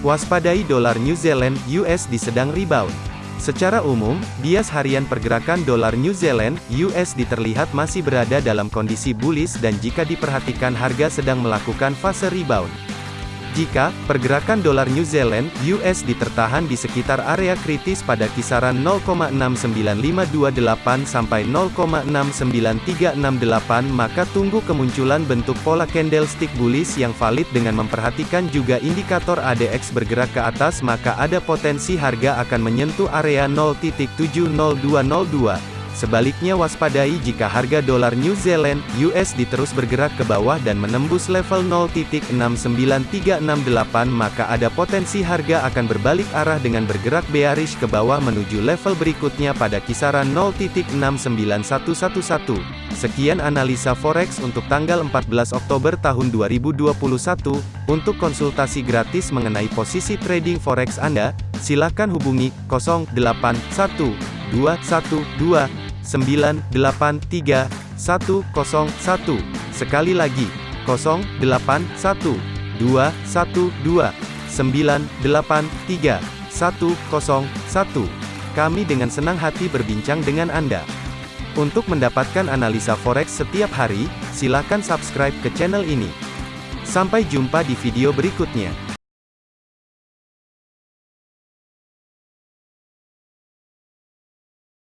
Waspadai dolar New Zealand USD sedang rebound. Secara umum, bias harian pergerakan dolar New Zealand USD terlihat masih berada dalam kondisi bullish dan jika diperhatikan harga sedang melakukan fase rebound. Jika pergerakan dolar New Zealand (USD) tertahan di sekitar area kritis pada kisaran 0,69528 sampai 0,69368 maka tunggu kemunculan bentuk pola candlestick bullish yang valid dengan memperhatikan juga indikator ADX bergerak ke atas maka ada potensi harga akan menyentuh area 0.70202 Sebaliknya waspadai jika harga dolar New Zealand USD terus bergerak ke bawah dan menembus level 0.69368 maka ada potensi harga akan berbalik arah dengan bergerak bearish ke bawah menuju level berikutnya pada kisaran 0.69111. Sekian analisa forex untuk tanggal 14 Oktober tahun 2021. Untuk konsultasi gratis mengenai posisi trading forex Anda, silakan hubungi 081212 983 101. Sekali lagi, 081 212 983 101. Kami dengan senang hati berbincang dengan Anda. Untuk mendapatkan analisa forex setiap hari, silakan subscribe ke channel ini. Sampai jumpa di video berikutnya.